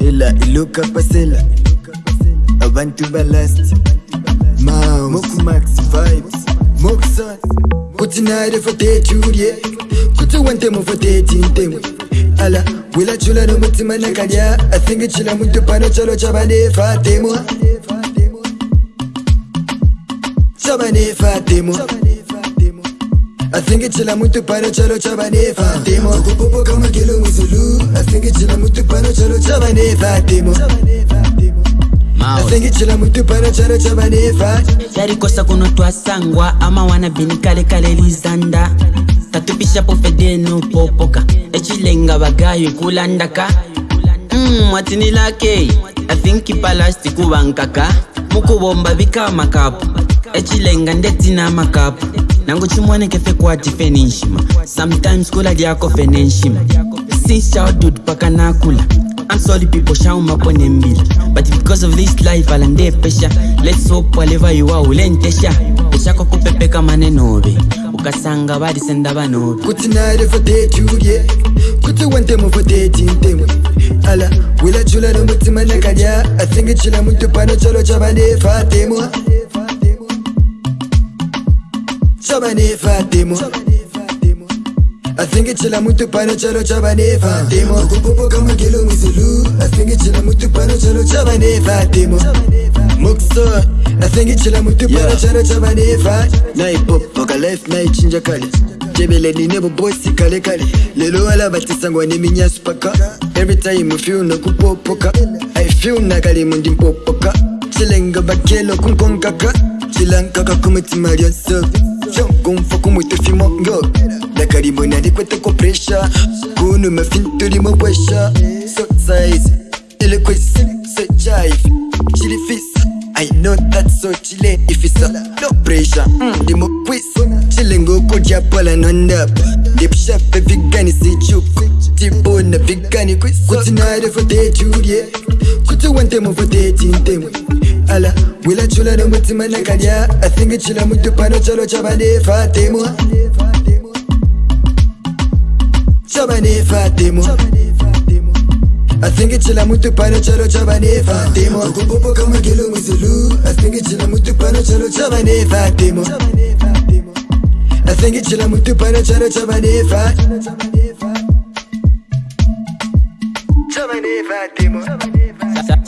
ila iluka pasela abantu balasti mokumax vibes. Mokusan utinaire fateculie kutuwantemo fatetintemo ala wilacula nomutima nakanya asingicila muntu pano chalo chabanefatemo chabanefatemo I think pano chalo chabanefa timo. Kupopo kama muzulu. I think pano chalo chabanefa timo. Asengichila mutu pano chalo chabanefa yarikosa kuno twasangwa ama wana bini kalekale lizanda. Tatupishapo fedeno popoka. Echilenga bagayo kulandaka. Mm, watinilake athinki palasti kuvankaka mukubomba bikamakapu echilenga ndetina makapu. nangu chimwene kefe kwatife ninshima sometimes kula lyakofe nenshima since childhood paka nakula I'm sorry people shaumapo nembila but because of this life alande pesha. Let's hope whatever you are ulentesha eshako kupepeka manenobe ukasanga balisenda banobe kuti narefatetyulye kuti wantemofatetintemo ala wilajula nomutima nakalya asingechila muntu pano cholo chabandefatemwa chalo chabanefatemo chabanefatemo asingichila muntu pano chalo chabanefatemo kupopoka magelo muzulu asingichila muntu pano chalo chabanefatemo mokson asingichila muntu pano chalo chabanefa naipopoka life naichinja kale jebeleni nebo bosi kale kale. Lelo wala batisangwa neminyasu paka every time I feel nokupopoka i feel nakali mundi mpopoka. Chilenga bakelo kunkonkaka chilankaka kumutima lyonso yo kumva ko umutefimo yo. Ndakarimona ariko atako puresha kuntu mafini turimo kwesha so ile kwesi se jayive kiri I know that so chile if no pressure. Ndimo mm. kwisi chile ngoko japala nondapa ndipshape vigani sichupa ndibona vigani kwisi kuti nare fotechulie kuti wantemo fotetintemo ala. Wilachula nomutima nakalya asingichila muntu pano chalo chabanefatemo chabanefatemo asingichila muntu pano chalo chabanefatemo kupopoka magelo muzulu asingichila muntu pano chalo chabanefatemo asingichila muntu pano chalo chabanefa chabanefatemo